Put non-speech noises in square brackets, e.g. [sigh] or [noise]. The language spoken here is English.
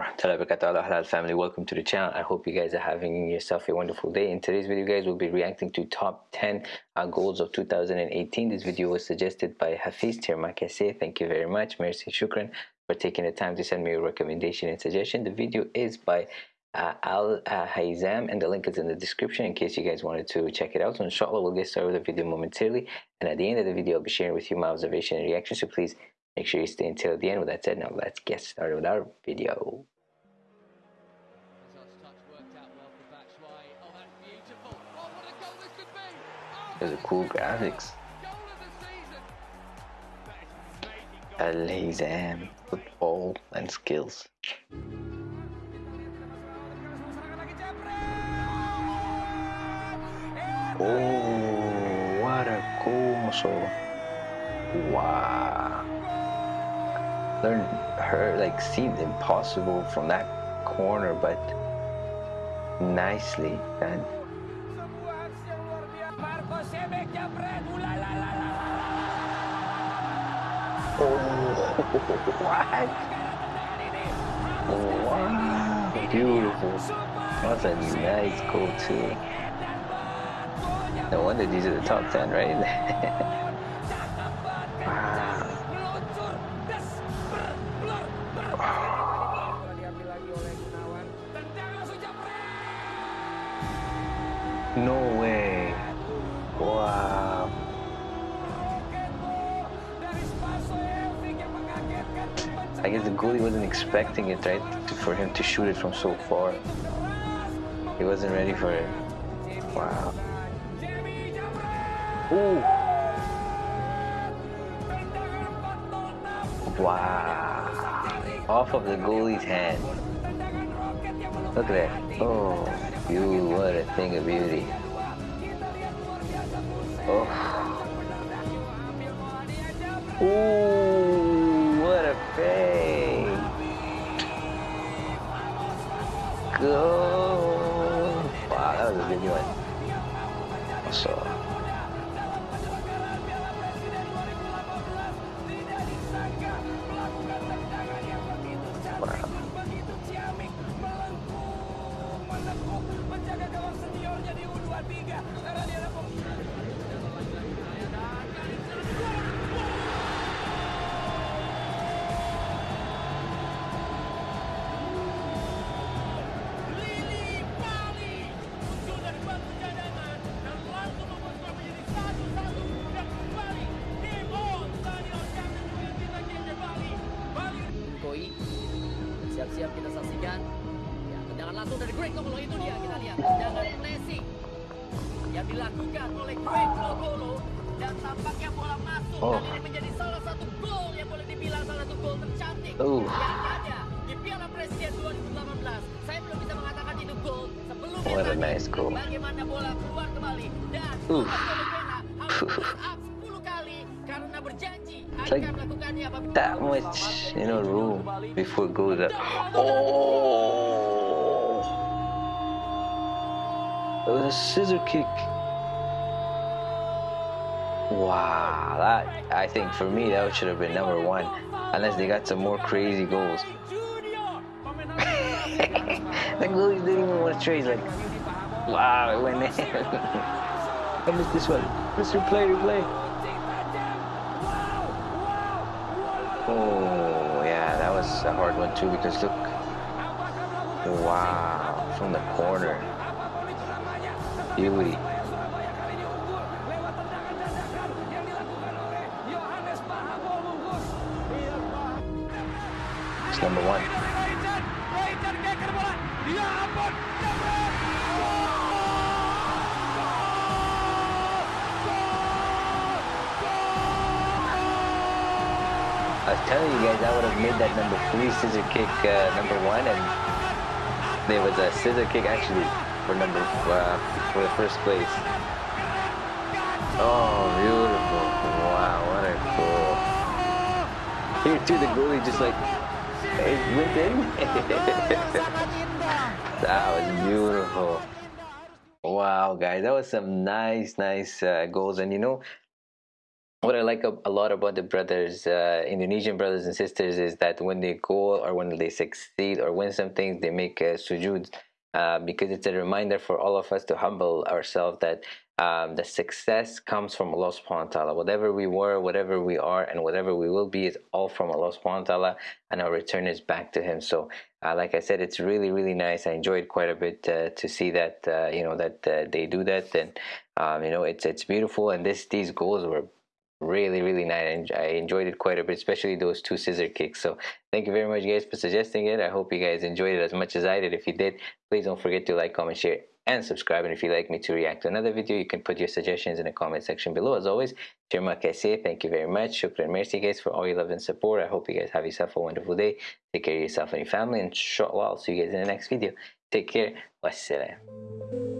halal family welcome to the channel. I hope you guys are having yourself a wonderful day. In today's video guys we'll be reacting to top 10 uh, goals of 2018 this video was suggested by hafiz tirmakase thank you very much. Merci shukran for taking the time to send me a recommendation and suggestion. The video is by uh, Al uh, Haizam and the link is in the description in case you guys wanted to check it out. So inshallah we'll get started with the video momentarily. And at the end of the video I'll be sharing with you my observation and reaction. So please Make sure you stay until the end. With that said, now let's get started with our video. Those are cool graphics. Al Hizam, football and skills. Oh, what a cool muscle. Wow learn her like see the impossible from that corner but nicely and Oh, [laughs] what? Wow, beautiful. That's a nice goal too. No wonder these are the top 10, right? [laughs] No way. Wow. I guess the goalie wasn't expecting it, right? For him to shoot it from so far. He wasn't ready for it. Wow. Ooh. Wow. Off of the goalie's hand. Look at that. Oh. You, what a thing of beauty. Oh. Ooh, what a fade. Go. Wow, that was a good one. So. Siap-siap kita saksikan. Ya, tendangan langsung dari Greg Lokolo itu dia kita lihat. Tendangan pressing yang dilakukan oleh Greg Lokolo dan tampaknya bola masuk oh. dan ini menjadi salah satu gol yang boleh dibilang salah satu gol tercantik uh. yang ada di Piala Presiden 2018 saya belum bisa mengatakan itu gol sebelum What a nice goal. bagaimana bola keluar kembali dan uh. It's like that much, you know, room before it goes up. Oh! It was a scissor kick. Wow, that I think for me that should have been number one, unless they got some more crazy goals. [laughs] the goalies didn't even want to trade. Like, wow, it went in. [laughs] I missed this one. Mr. Play, replay. Oh, yeah, that was a hard one too because look. Wow, from the corner. It's number one. I was telling you guys I would have made that number three scissor kick uh, number one, and there was a scissor kick actually for number uh, for the first place. Oh, beautiful! Wow, what a goal! Here too, the goalie just like it went in. [laughs] that was beautiful. Wow, guys, that was some nice, nice uh, goals, and you know what I like a, a lot about the brothers, uh, Indonesian brothers and sisters, is that when they go or when they succeed or win something, they make sujood uh, because it's a reminder for all of us to humble ourselves that um, the success comes from Allah subhanahu wa ta'ala. Whatever we were, whatever we are, and whatever we will be is all from Allah subhanahu wa ta'ala, and our return is back to Him. So, uh, like I said, it's really, really nice. I enjoyed quite a bit uh, to see that, uh, you know, that uh, they do that, and um, you know, it's it's beautiful. And this these goals were really really nice and i enjoyed it quite a bit especially those two scissor kicks so thank you very much guys for suggesting it i hope you guys enjoyed it as much as i did if you did please don't forget to like comment share and subscribe and if you'd like me to react to another video you can put your suggestions in the comment section below as always kasih. Thank you very much. Shukran. Merci guys for all your love and support. I hope you guys have yourself a wonderful day. Take care of yourself and your family. And inshallah, I'll see you guys in the next video. Take care. Wassalam.